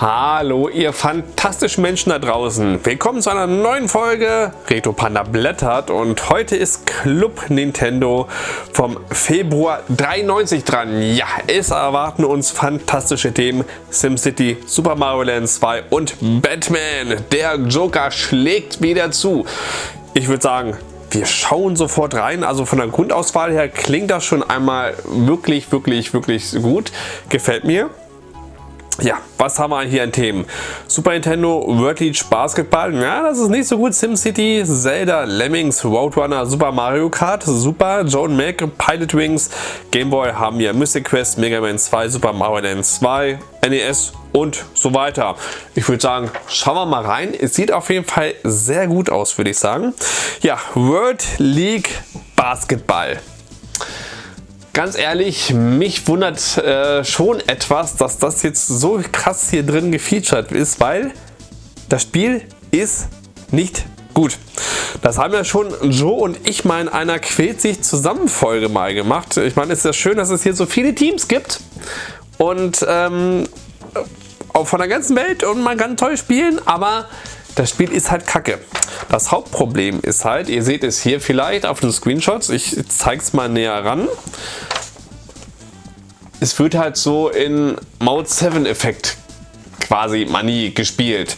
Hallo ihr fantastischen Menschen da draußen. Willkommen zu einer neuen Folge Retro Panda blättert und heute ist Club Nintendo vom Februar 93 dran. Ja, es erwarten uns fantastische Themen SimCity, Super Mario Land 2 und Batman. Der Joker schlägt wieder zu. Ich würde sagen, wir schauen sofort rein. Also von der Grundauswahl her klingt das schon einmal wirklich, wirklich, wirklich gut. Gefällt mir. Ja, was haben wir hier an Themen? Super Nintendo, World League Basketball, ja, das ist nicht so gut. SimCity, Zelda, Lemmings, Roadrunner, Super Mario Kart, Super, Joan Mac, Pilot Wings, Game Boy haben wir Mystic Quest, Mega Man 2, Super Mario Land 2, NES und so weiter. Ich würde sagen, schauen wir mal rein. Es sieht auf jeden Fall sehr gut aus, würde ich sagen. Ja, World League Basketball ganz ehrlich, mich wundert äh, schon etwas, dass das jetzt so krass hier drin gefeatured ist, weil das Spiel ist nicht gut. Das haben ja schon Joe und ich mal in einer Quält sich zusammen Folge mal gemacht. Ich meine, es ist ja schön, dass es hier so viele Teams gibt und ähm, auch von der ganzen Welt und man kann toll spielen, aber das Spiel ist halt kacke. Das Hauptproblem ist halt, ihr seht es hier vielleicht auf den Screenshots, ich zeige es mal näher ran. Es wird halt so in Mode 7 Effekt quasi Money gespielt.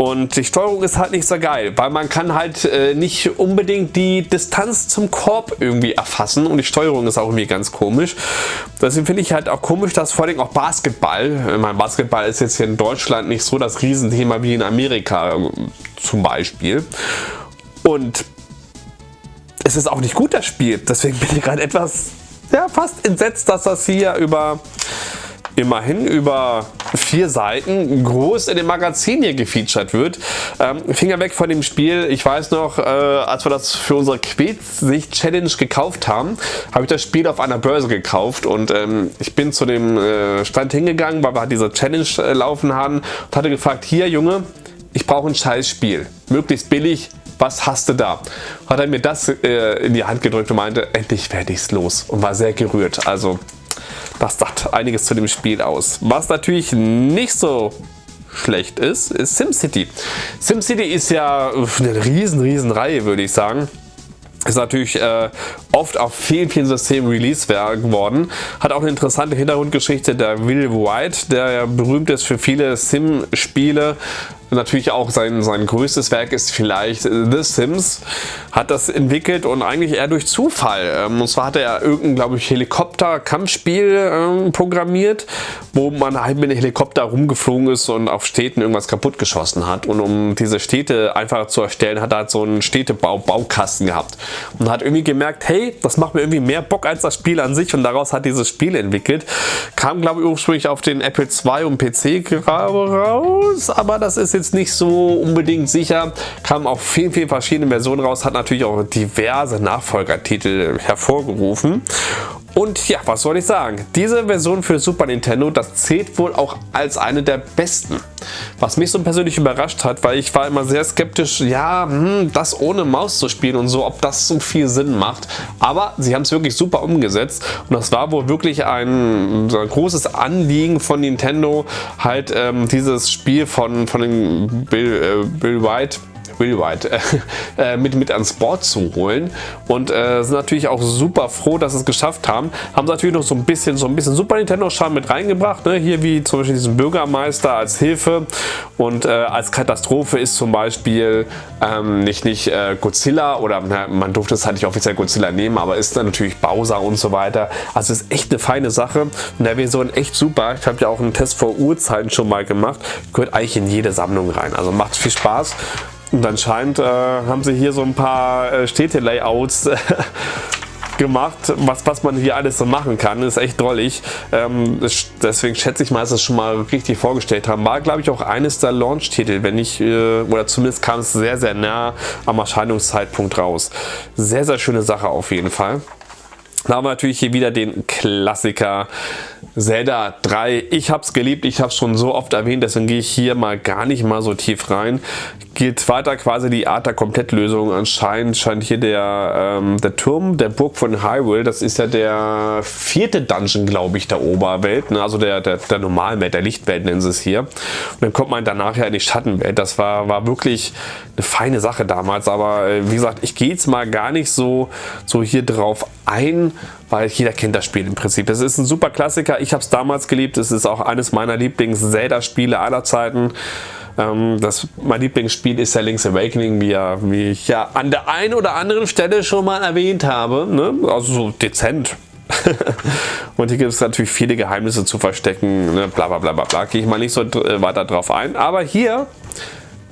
Und die Steuerung ist halt nicht so geil, weil man kann halt äh, nicht unbedingt die Distanz zum Korb irgendwie erfassen und die Steuerung ist auch irgendwie ganz komisch. Deswegen finde ich halt auch komisch, dass vor allem auch Basketball, mein Basketball ist jetzt hier in Deutschland nicht so das Riesenthema wie in Amerika äh, zum Beispiel. Und es ist auch nicht gut das Spiel, deswegen bin ich gerade etwas ja, fast entsetzt, dass das hier über immerhin über vier Seiten groß in dem Magazin hier gefeatured wird. Ähm, Finger weg von dem Spiel. Ich weiß noch, äh, als wir das für unsere Quetsicht Challenge gekauft haben, habe ich das Spiel auf einer Börse gekauft und ähm, ich bin zu dem äh, Stand hingegangen, weil wir halt diese Challenge äh, laufen haben und hatte gefragt, hier Junge, ich brauche ein scheiß Spiel. Möglichst billig, was hast du da? Hat er mir das äh, in die Hand gedrückt und meinte, endlich werde ich es los und war sehr gerührt. Also das sagt einiges zu dem Spiel aus. Was natürlich nicht so schlecht ist, ist SimCity. SimCity ist ja eine riesen, riesen Reihe, würde ich sagen ist natürlich äh, oft auf vielen, vielen Systemen released geworden. Hat auch eine interessante Hintergrundgeschichte der Will White, der ja berühmt ist für viele Sim-Spiele, natürlich auch sein, sein größtes Werk ist vielleicht The Sims, hat das entwickelt und eigentlich eher durch Zufall. Ähm, und zwar hat er irgendein, glaube ich, Helikopter-Kampfspiel ähm, programmiert, wo man halt mit einem Helikopter rumgeflogen ist und auf Städten irgendwas kaputt geschossen hat. Und um diese Städte einfach zu erstellen, hat er halt so einen Städtebau-Baukasten gehabt. Und hat irgendwie gemerkt, hey, das macht mir irgendwie mehr Bock als das Spiel an sich und daraus hat dieses Spiel entwickelt. Kam, glaube ich, ursprünglich auf den Apple II und PC raus, aber das ist jetzt jetzt nicht so unbedingt sicher. Kam auch vielen, vielen verschiedene Versionen raus, hat natürlich auch diverse Nachfolgertitel hervorgerufen. Und ja, was soll ich sagen? Diese Version für Super Nintendo, das zählt wohl auch als eine der besten. Was mich so persönlich überrascht hat, weil ich war immer sehr skeptisch, ja, hm, das ohne Maus zu spielen und so, ob das so viel Sinn macht. Aber sie haben es wirklich super umgesetzt und das war wohl wirklich ein, ein großes Anliegen von Nintendo, halt ähm, dieses Spiel von, von Bill, äh, Bill White White äh, mit, mit ans Board zu holen und äh, sind natürlich auch super froh, dass sie es geschafft haben. Haben natürlich noch so ein bisschen so ein bisschen Super Nintendo Charme mit reingebracht, ne? hier wie zum Beispiel diesen Bürgermeister als Hilfe und äh, als Katastrophe ist zum Beispiel ähm, nicht, nicht äh, Godzilla oder na, man durfte es halt nicht offiziell Godzilla nehmen, aber ist dann natürlich Bowser und so weiter. Also ist echt eine feine Sache und der Version echt super. Ich habe ja auch einen Test vor Urzeiten schon mal gemacht. Gehört eigentlich in jede Sammlung rein. Also macht viel Spaß. Und anscheinend äh, haben sie hier so ein paar äh, Städte-Layouts äh, gemacht, was, was man hier alles so machen kann. Ist echt drollig. Ähm, deswegen schätze ich mal, dass sie es schon mal richtig vorgestellt haben. War glaube ich auch eines der Launch-Titel, wenn nicht, äh, oder zumindest kam es sehr, sehr nah am Erscheinungszeitpunkt raus. Sehr, sehr schöne Sache auf jeden Fall. Da haben wir natürlich hier wieder den Klassiker Zelda 3. Ich habe es geliebt, ich habe es schon so oft erwähnt, deswegen gehe ich hier mal gar nicht mal so tief rein. Geht weiter quasi die Art der Komplettlösung. Anscheinend scheint hier der, ähm, der Turm der Burg von Hyrule, das ist ja der vierte Dungeon, glaube ich, der Oberwelt, ne? also der, der, der Normalwelt, der Lichtwelt nennen sie es hier. Und dann kommt man danach ja in die Schattenwelt. Das war, war wirklich eine feine Sache damals, aber äh, wie gesagt, ich gehe jetzt mal gar nicht so, so hier drauf ein, weil jeder kennt das Spiel im Prinzip. Es ist ein super Klassiker, ich habe es damals geliebt, es ist auch eines meiner Lieblings-Zelda-Spiele aller Zeiten. Ähm, das, mein Lieblingsspiel ist ja Link's Awakening, wie, ja, wie ich ja an der einen oder anderen Stelle schon mal erwähnt habe. Ne? Also so dezent. und hier gibt es natürlich viele Geheimnisse zu verstecken, ne? bla bla bla bla. Gehe ich mal nicht so äh, weiter drauf ein. Aber hier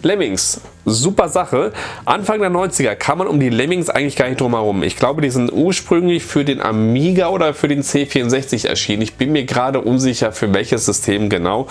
Lemmings, super Sache. Anfang der 90er kam man um die Lemmings eigentlich gar nicht drum herum. Ich glaube, die sind ursprünglich für den Amiga oder für den C64 erschienen. Ich bin mir gerade unsicher, für welches System genau.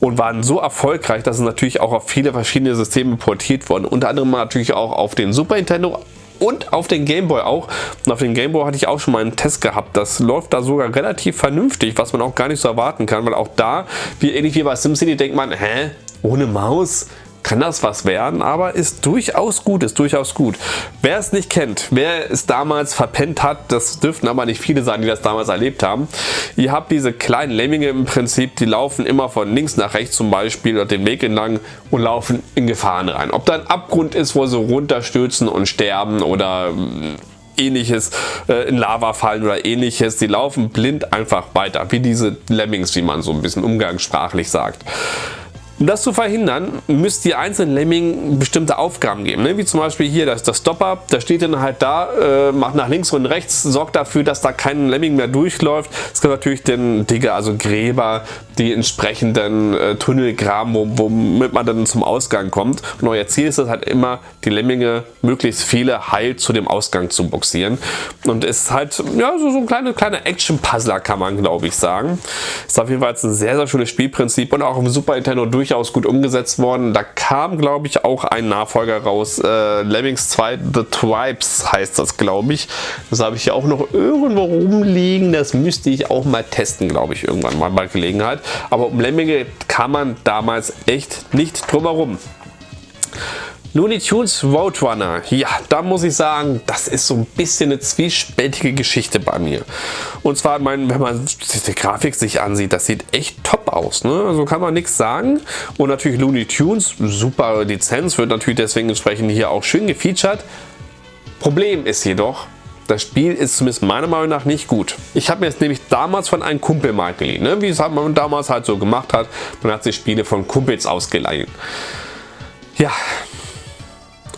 Und waren so erfolgreich, dass es natürlich auch auf viele verschiedene Systeme portiert wurden. Unter anderem natürlich auch auf den Super Nintendo, und auf den Gameboy auch. Und auf den Gameboy hatte ich auch schon mal einen Test gehabt. Das läuft da sogar relativ vernünftig, was man auch gar nicht so erwarten kann, weil auch da, wie ähnlich wie bei SimCity, denkt man, hä, ohne Maus? Kann das was werden, aber ist durchaus gut, ist durchaus gut. Wer es nicht kennt, wer es damals verpennt hat, das dürften aber nicht viele sein, die das damals erlebt haben. Ihr habt diese kleinen Lemminge im Prinzip, die laufen immer von links nach rechts zum Beispiel oder den Weg entlang und laufen in Gefahren rein. Ob da ein Abgrund ist, wo sie runterstürzen und sterben oder mm, ähnliches äh, in Lava fallen oder ähnliches. Die laufen blind einfach weiter, wie diese Lemmings, wie man so ein bisschen umgangssprachlich sagt. Um das zu verhindern, müsst ihr einzelnen Lemmingen bestimmte Aufgaben geben. Ne? Wie zum Beispiel hier das, das Stopper, da steht dann halt da, äh, macht nach links und rechts, sorgt dafür, dass da kein Lemming mehr durchläuft. Es gibt natürlich den Digger, also Gräber, die entsprechenden äh, Tunnel graben, womit man dann zum Ausgang kommt. Und euer Ziel ist es halt immer, die Lemminge möglichst viele heil zu dem Ausgang zu boxieren. Und es ist halt ja, so, so ein kleiner kleine Action-Puzzler, kann man glaube ich sagen. Ist auf jeden Fall ein sehr, sehr schönes Spielprinzip und auch im Super Nintendo durch durchaus gut umgesetzt worden. Da kam, glaube ich, auch ein Nachfolger raus. Äh, Lemmings 2 The Tribes heißt das, glaube ich. Das habe ich ja auch noch irgendwo rumliegen. Das müsste ich auch mal testen, glaube ich, irgendwann mal bei Gelegenheit. Aber um Lemminge kam man damals echt nicht drum herum. Looney Tunes Roadrunner, ja, da muss ich sagen, das ist so ein bisschen eine zwiespältige Geschichte bei mir. Und zwar, mein, wenn man die Grafik sich ansieht, das sieht echt top aus. Ne? Also kann man nichts sagen. Und natürlich Looney Tunes, super Lizenz, wird natürlich deswegen entsprechend hier auch schön gefeatured. Problem ist jedoch, das Spiel ist zumindest meiner Meinung nach nicht gut. Ich habe mir jetzt nämlich damals von einem Kumpel mal geliehen, ne? wie es man damals halt so gemacht hat. Man hat sich Spiele von Kumpels ausgeleihen. Ja,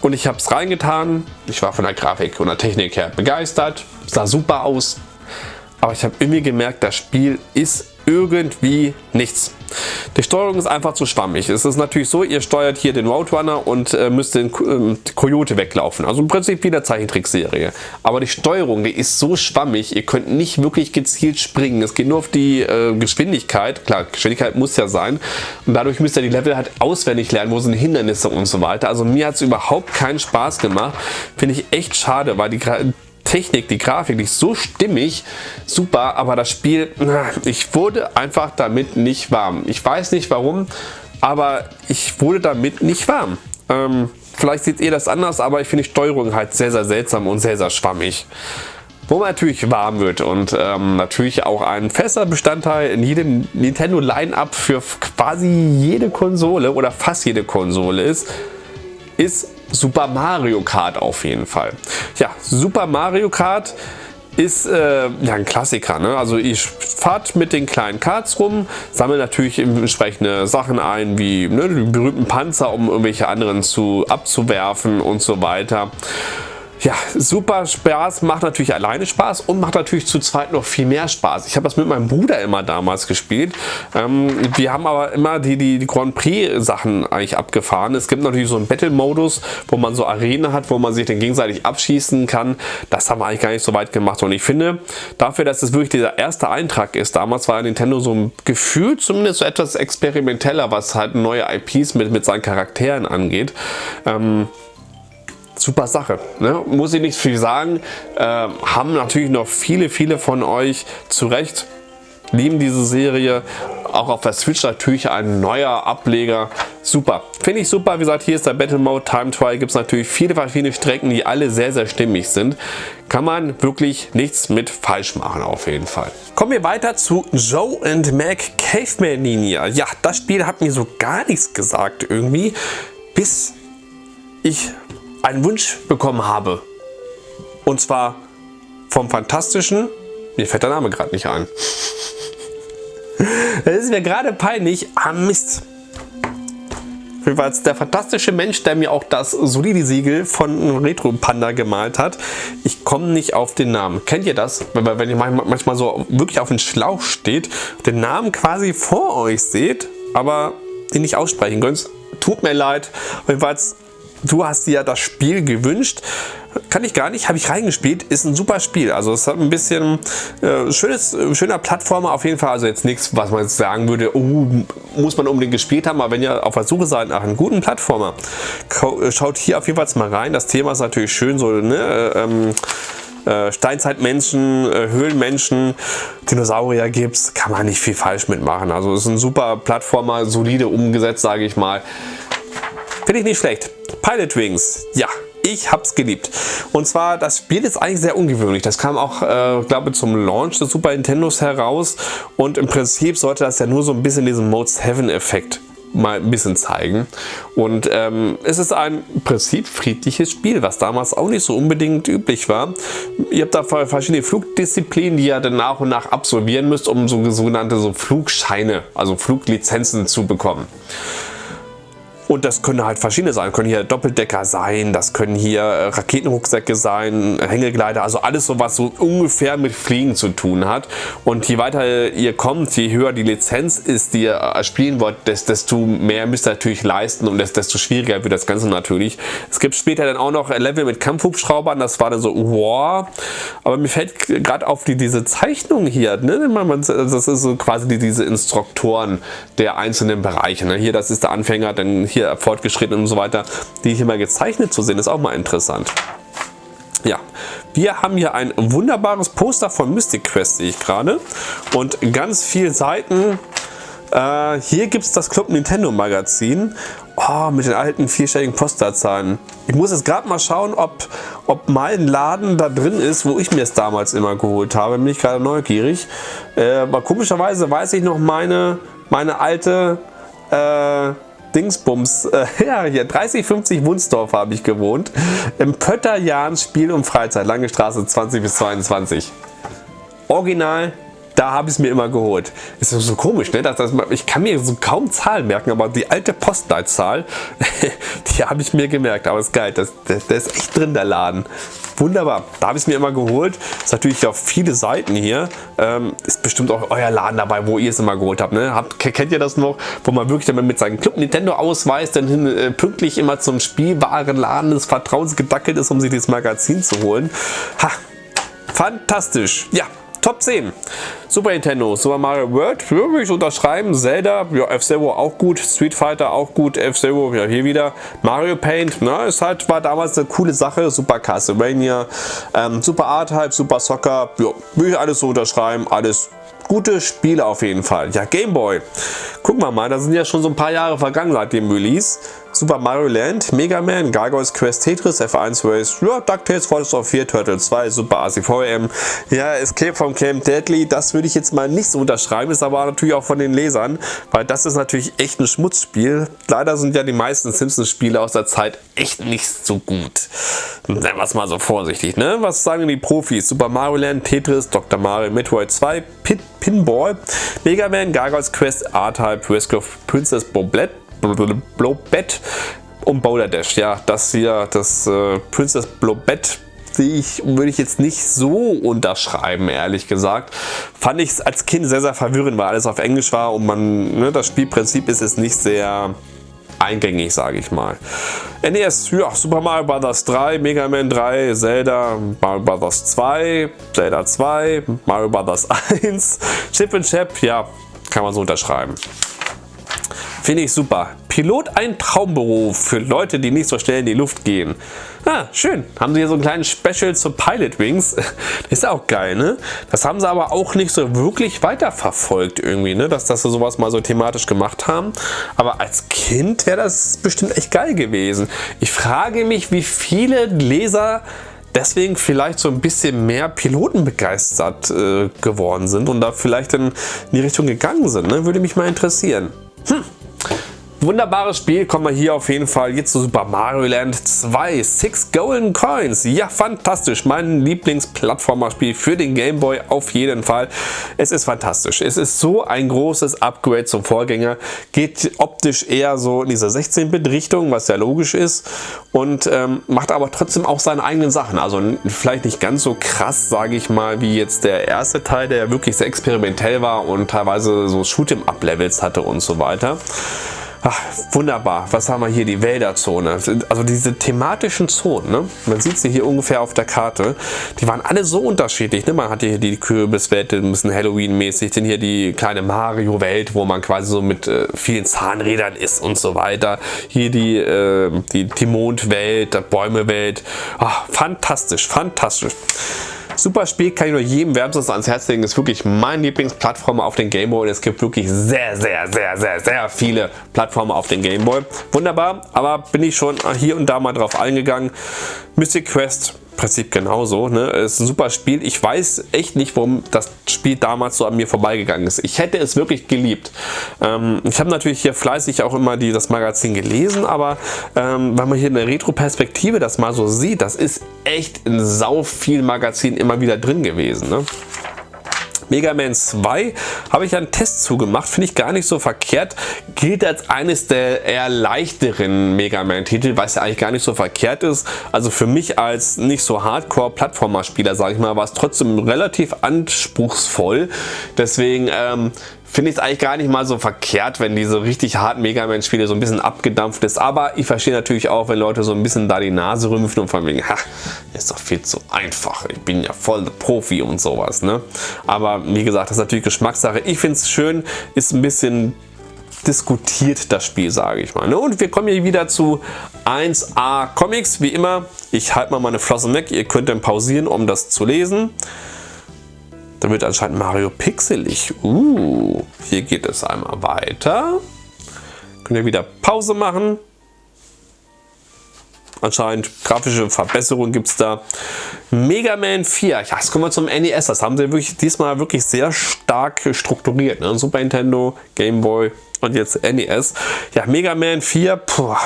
und ich habe es reingetan. Ich war von der Grafik und der Technik her begeistert. Sah super aus. Aber ich habe irgendwie gemerkt, das Spiel ist irgendwie nichts. Die Steuerung ist einfach zu schwammig. Es ist natürlich so, ihr steuert hier den Roadrunner und äh, müsst den äh, Coyote weglaufen. Also im Prinzip wie der Zeichentrickserie. Aber die Steuerung, die ist so schwammig, ihr könnt nicht wirklich gezielt springen. Es geht nur auf die äh, Geschwindigkeit. Klar, Geschwindigkeit muss ja sein. Und dadurch müsst ihr die Level halt auswendig lernen, wo sind Hindernisse und so weiter. Also mir hat es überhaupt keinen Spaß gemacht. Finde ich echt schade, weil die Technik, die Grafik, die ist so stimmig, super, aber das Spiel, ich wurde einfach damit nicht warm. Ich weiß nicht warum, aber ich wurde damit nicht warm. Ähm, vielleicht seht ihr das anders, aber ich finde die Steuerung halt sehr, sehr seltsam und sehr, sehr schwammig. Wo man natürlich warm wird und ähm, natürlich auch ein fester Bestandteil in jedem Nintendo Line-Up für quasi jede Konsole oder fast jede Konsole ist, ist Super Mario Kart auf jeden Fall. Ja, Super Mario Kart ist äh, ja ein Klassiker. Ne? Also ich fahrt mit den kleinen Karts rum, sammle natürlich entsprechende Sachen ein, wie ne, die berühmten Panzer, um irgendwelche anderen zu abzuwerfen und so weiter. Ja, super Spaß, macht natürlich alleine Spaß und macht natürlich zu zweit noch viel mehr Spaß. Ich habe das mit meinem Bruder immer damals gespielt. Ähm, wir haben aber immer die, die, Grand Prix Sachen eigentlich abgefahren. Es gibt natürlich so einen Battle-Modus, wo man so Arenen hat, wo man sich dann gegenseitig abschießen kann. Das haben wir eigentlich gar nicht so weit gemacht und ich finde, dafür, dass es wirklich dieser erste Eintrag ist, damals war Nintendo so ein Gefühl zumindest so etwas experimenteller, was halt neue IPs mit, mit seinen Charakteren angeht. Ähm, super Sache. Ne? Muss ich nicht viel sagen. Äh, haben natürlich noch viele, viele von euch zu Recht lieben diese Serie. Auch auf der Switch natürlich ein neuer Ableger. Super. Finde ich super. Wie gesagt, hier ist der Battle Mode Time Trial. Gibt es natürlich viele verschiedene Strecken, die alle sehr, sehr stimmig sind. Kann man wirklich nichts mit falsch machen auf jeden Fall. Kommen wir weiter zu Joe and Mac Caveman Ninja. Ja, das Spiel hat mir so gar nichts gesagt irgendwie, bis ich einen Wunsch bekommen habe. Und zwar vom fantastischen, mir fällt der Name gerade nicht ein. Das ist mir gerade peinlich. Ah Mist. Jedenfalls der fantastische Mensch, der mir auch das solide Siegel von Retro Panda gemalt hat. Ich komme nicht auf den Namen. Kennt ihr das? Wenn ihr manchmal so wirklich auf den Schlauch steht, den Namen quasi vor euch seht, aber den nicht aussprechen könnt. Tut mir leid. Jedenfalls du hast dir ja das Spiel gewünscht. Kann ich gar nicht, habe ich reingespielt. Ist ein super Spiel. Also es hat ein bisschen äh, schönes, schöner Plattformer auf jeden Fall. Also jetzt nichts, was man jetzt sagen würde, oh, muss man unbedingt gespielt haben. Aber wenn ihr auf der Suche seid nach einem guten Plattformer, schaut hier auf jeden Fall mal rein. Das Thema ist natürlich schön so, ne? Äh, ähm, äh, Steinzeitmenschen, äh, Höhlenmenschen, Dinosaurier gibt's, kann man nicht viel falsch mitmachen. Also es ist ein super Plattformer, solide umgesetzt, sage ich mal. Finde ich nicht schlecht. Pilot Wings, ja, ich hab's geliebt. Und zwar, das Spiel ist eigentlich sehr ungewöhnlich. Das kam auch, äh, glaube zum Launch des Super Nintendos heraus. Und im Prinzip sollte das ja nur so ein bisschen diesen Mode 7 Effekt mal ein bisschen zeigen. Und ähm, es ist ein im Prinzip friedliches Spiel, was damals auch nicht so unbedingt üblich war. Ihr habt da verschiedene Flugdisziplinen, die ihr dann nach und nach absolvieren müsst, um so sogenannte so Flugscheine, also Fluglizenzen zu bekommen. Und das können halt verschiedene sein. Können hier Doppeldecker sein, das können hier äh, Raketenrucksäcke sein, Hängegleiter, also alles so was so ungefähr mit Fliegen zu tun hat. Und je weiter ihr kommt, je höher die Lizenz ist, die ihr äh, spielen wollt, desto mehr müsst ihr natürlich leisten und desto schwieriger wird das Ganze natürlich. Es gibt später dann auch noch Level mit Kampfhubschraubern, das war dann so, wow. Aber mir fällt gerade auf die, diese Zeichnung hier, ne? das ist so quasi die, diese Instruktoren der einzelnen Bereiche. Ne? Hier, das ist der Anfänger, dann hier hier fortgeschritten und so weiter, die hier mal gezeichnet zu sehen, ist auch mal interessant. Ja, wir haben hier ein wunderbares Poster von Mystic Quest, sehe ich gerade. Und ganz viele Seiten. Äh, hier gibt es das Club Nintendo Magazin. Oh, mit den alten vierstelligen Posterzahlen. Ich muss jetzt gerade mal schauen, ob, ob mein Laden da drin ist, wo ich mir es damals immer geholt habe. Bin ich gerade neugierig. Äh, aber komischerweise weiß ich noch meine, meine alte... Äh, Dingsbums, äh, ja, hier 30, 50 Wunsdorf habe ich gewohnt. Im Pötterjahns Spiel und Freizeit, Lange Straße 20 bis 22. Original, da habe ich es mir immer geholt. Ist so komisch, ne? Dass, dass ich kann mir so kaum Zahlen merken, aber die alte Postleitzahl, die habe ich mir gemerkt. Aber ist geil, das, das, der ist echt drin, der Laden. Wunderbar, da habe ich es mir immer geholt. Ist natürlich auf viele Seiten hier. Ähm, ist bestimmt auch euer Laden dabei, wo ihr es immer geholt habt, ne? habt. Kennt ihr das noch? Wo man wirklich dann mit seinem Club Nintendo Ausweis dann hin, äh, pünktlich immer zum Spielwarenladen des Vertrauens gedackelt ist, um sich das Magazin zu holen. Ha, fantastisch. Ja, Top 10. Super Nintendo, Super Mario World, würde ich unterschreiben. Zelda, ja, F-Zero auch gut. Street Fighter auch gut. F-Zero, ja, hier wieder. Mario Paint, na, ist halt, war damals eine coole Sache. Super Castlevania, ähm, Super Art-Type, Super Soccer, ja, würde ich alles so unterschreiben. Alles gute Spiele auf jeden Fall. Ja, Gameboy. Gucken wir mal, da sind ja schon so ein paar Jahre vergangen seit dem Release. Super Mario Land, Mega Man, Gargoyles Quest, Tetris, F1 Race, ja, DuckTales, Forest of 4, Turtle 2, Super ACVM, ja, Escape from Camp Deadly, das würde ich jetzt mal nicht so unterschreiben, ist aber natürlich auch von den Lesern, weil das ist natürlich echt ein Schmutzspiel. Leider sind ja die meisten Simpsons-Spiele aus der Zeit echt nicht so gut. Nennen wir es mal so vorsichtig, ne? Was sagen die Profis? Super Mario Land, Tetris, Dr. Mario, Metroid 2, Pit, Pinball, Mega Man, Gargoyles Quest, R-Type, Rescue of Princess Boblet, Blobett und Boulder Dash. Ja, das hier, das äh, Princess Blobett ich, würde ich jetzt nicht so unterschreiben, ehrlich gesagt. Fand ich es als Kind sehr, sehr verwirrend, weil alles auf Englisch war und man, ne, das Spielprinzip ist es nicht sehr eingängig, sage ich mal. NES, ja, Super Mario Bros. 3, Mega Man 3, Zelda, Mario Bros. 2, Zelda 2, Mario Bros. 1, Chip and Chap, ja, kann man so unterschreiben. Finde ich super. Pilot ein Traumberuf für Leute, die nicht so schnell in die Luft gehen. Ah, schön. Haben sie hier so einen kleinen Special zu Pilot Wings. Ist auch geil, ne? Das haben sie aber auch nicht so wirklich weiterverfolgt irgendwie, ne? Dass, dass sie sowas mal so thematisch gemacht haben. Aber als Kind wäre das bestimmt echt geil gewesen. Ich frage mich, wie viele Leser deswegen vielleicht so ein bisschen mehr Piloten begeistert äh, geworden sind und da vielleicht in die Richtung gegangen sind. Ne? Würde mich mal interessieren. Hm. Wunderbares Spiel, kommen wir hier auf jeden Fall jetzt zu Super Mario Land 2. Six Golden Coins. Ja, fantastisch. Mein Lieblingsplattformerspiel für den Game Boy auf jeden Fall. Es ist fantastisch. Es ist so ein großes Upgrade zum Vorgänger. Geht optisch eher so in dieser 16-Bit-Richtung, was ja logisch ist. Und ähm, macht aber trotzdem auch seine eigenen Sachen. Also vielleicht nicht ganz so krass, sage ich mal, wie jetzt der erste Teil, der wirklich sehr experimentell war und teilweise so Shoot'em-Up-Levels hatte und so weiter. Ach, wunderbar. Was haben wir hier? Die Wälderzone. Also diese thematischen Zonen, ne? man sieht sie hier ungefähr auf der Karte, die waren alle so unterschiedlich. Ne? Man hat hier die Kürbiswelt, ein bisschen Halloween-mäßig, dann hier die kleine Mario-Welt, wo man quasi so mit äh, vielen Zahnrädern ist und so weiter. Hier die, äh, die, die Bäumewelt. Ach, fantastisch, fantastisch. Super Spiel, kann ich nur jedem wärmstens ans Herz legen. Ist wirklich mein Lieblingsplattformer auf den Gameboy. Es gibt wirklich sehr, sehr, sehr, sehr, sehr viele Plattformer auf den Gameboy. Wunderbar, aber bin ich schon hier und da mal drauf eingegangen. Mystic Quest Prinzip genauso. Ne? Es ist ein super Spiel. Ich weiß echt nicht, warum das Spiel damals so an mir vorbeigegangen ist. Ich hätte es wirklich geliebt. Ähm, ich habe natürlich hier fleißig auch immer die, das Magazin gelesen, aber ähm, wenn man hier in der Retro-Perspektive das mal so sieht, das ist echt in sau viel Magazin immer wieder drin gewesen. Ne? Mega Man 2 habe ich einen Test zugemacht, finde ich gar nicht so verkehrt. Gilt als eines der eher leichteren Mega Man Titel, was ja eigentlich gar nicht so verkehrt ist. Also für mich als nicht so Hardcore Plattformer Spieler, sage ich mal, war es trotzdem relativ anspruchsvoll. Deswegen ähm, finde ich es eigentlich gar nicht mal so verkehrt, wenn diese richtig harten Mega Man Spiele so ein bisschen abgedampft ist. Aber ich verstehe natürlich auch, wenn Leute so ein bisschen da die Nase rümpfen und von wegen, ha, ist doch viel zu einfach. Ich bin ja voll der Profi und sowas. Ne? Aber wie gesagt, das ist natürlich Geschmackssache. Ich finde es schön, ist ein bisschen diskutiert das Spiel, sage ich mal. Ne? Und wir kommen hier wieder zu 1A Comics. Wie immer, ich halte mal meine Flossen weg. Ihr könnt dann pausieren, um das zu lesen. Da wird anscheinend Mario pixelig. Uh, hier geht es einmal weiter. Könnt ihr wieder Pause machen. Anscheinend grafische Verbesserungen gibt es da. Mega Man 4. Ja, jetzt kommen wir zum NES. Das haben sie wirklich diesmal wirklich sehr stark strukturiert. Ne? Super Nintendo, Game Boy und jetzt NES. Ja, Mega Man 4. Puh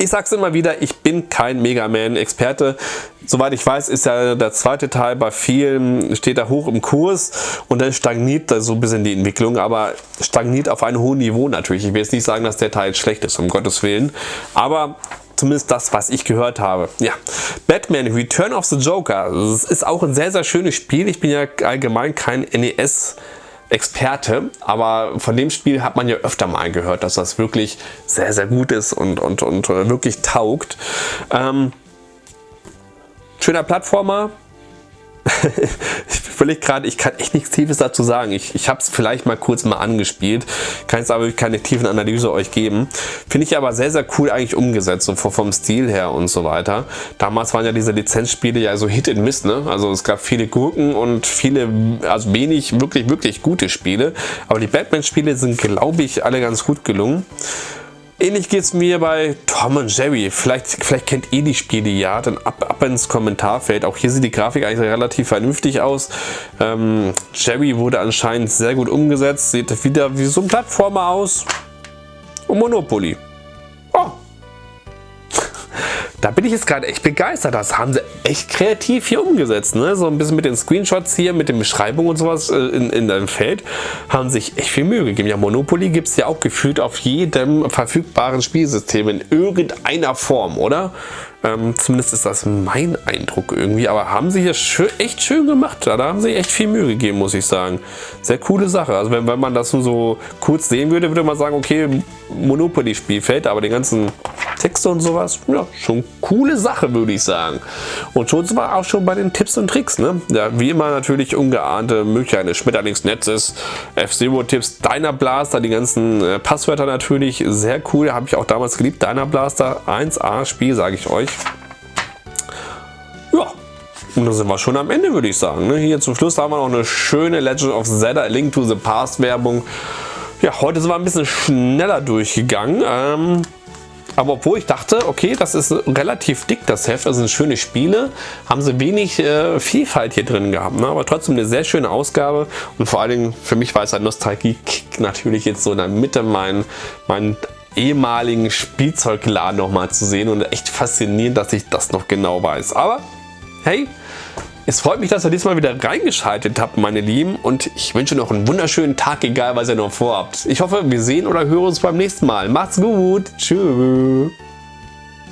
ich sag's immer wieder, ich bin kein Mega Man-Experte. Soweit ich weiß, ist ja der zweite Teil bei vielen, steht da hoch im Kurs und dann stagniert da so ein bisschen die Entwicklung, aber stagniert auf einem hohen Niveau natürlich. Ich will jetzt nicht sagen, dass der Teil schlecht ist, um Gottes Willen. Aber zumindest das, was ich gehört habe. Ja, Batman Return of the Joker. Das ist auch ein sehr, sehr schönes Spiel. Ich bin ja allgemein kein NES Experte, aber von dem Spiel hat man ja öfter mal gehört, dass das wirklich sehr, sehr gut ist und, und, und wirklich taugt. Ähm, schöner Plattformer, ich überlege gerade, ich kann echt nichts Tiefes dazu sagen. Ich, ich habe es vielleicht mal kurz mal angespielt, kann jetzt aber keine tiefen Analyse euch geben. Finde ich aber sehr, sehr cool eigentlich umgesetzt, so vom Stil her und so weiter. Damals waren ja diese Lizenzspiele ja so Hit and Miss, ne? Also es gab viele Gurken und viele, also wenig wirklich, wirklich gute Spiele. Aber die Batman-Spiele sind, glaube ich, alle ganz gut gelungen. Ähnlich geht es mir bei Tom und Jerry. Vielleicht, vielleicht kennt ihr die Spiele ja, dann ab, ab ins Kommentarfeld. Auch hier sieht die Grafik eigentlich relativ vernünftig aus. Ähm, Jerry wurde anscheinend sehr gut umgesetzt. Sieht wieder wie so ein Plattformer aus. Und Monopoly. Da bin ich jetzt gerade echt begeistert. Das haben sie echt kreativ hier umgesetzt. Ne? So ein bisschen mit den Screenshots hier, mit den Beschreibungen und sowas äh, in, in deinem Feld, haben sich echt viel Mühe gegeben. Ja, Monopoly gibt es ja auch gefühlt auf jedem verfügbaren Spielsystem in irgendeiner Form, oder? Ähm, zumindest ist das mein Eindruck irgendwie. Aber haben sie hier schön, echt schön gemacht. Da haben sie echt viel Mühe gegeben, muss ich sagen. Sehr coole Sache. Also wenn, wenn man das nur so kurz sehen würde, würde man sagen, okay, Monopoly-Spielfeld, aber den ganzen Texte und sowas. Ja, schon coole Sache, würde ich sagen. Und schon sind auch schon bei den Tipps und Tricks. Ne? Ja, wie immer natürlich ungeahnte Möglichkeit eines Schmetterlingsnetzes, F-Zero-Tipps, Deiner Blaster, die ganzen äh, Passwörter natürlich. Sehr cool, habe ich auch damals geliebt. Deiner Blaster, 1A-Spiel, sage ich euch. Ja, und da sind wir schon am Ende, würde ich sagen. Ne? Hier zum Schluss haben wir noch eine schöne Legend of Zelda Link to the Past Werbung. Ja, heute sind wir ein bisschen schneller durchgegangen. Ähm, aber obwohl ich dachte, okay, das ist relativ dick, das Heft, das sind schöne Spiele, haben sie wenig äh, Vielfalt hier drin gehabt. Ne? Aber trotzdem eine sehr schöne Ausgabe und vor allen Dingen für mich war es ein Nostalgie-Kick natürlich jetzt so in der Mitte meinen mein ehemaligen Spielzeugladen nochmal zu sehen und echt faszinierend, dass ich das noch genau weiß. Aber hey, es freut mich, dass ihr diesmal wieder reingeschaltet habt, meine Lieben. Und ich wünsche noch einen wunderschönen Tag, egal was ihr noch vorhabt. Ich hoffe, wir sehen oder hören uns beim nächsten Mal. Macht's gut. Tschüss.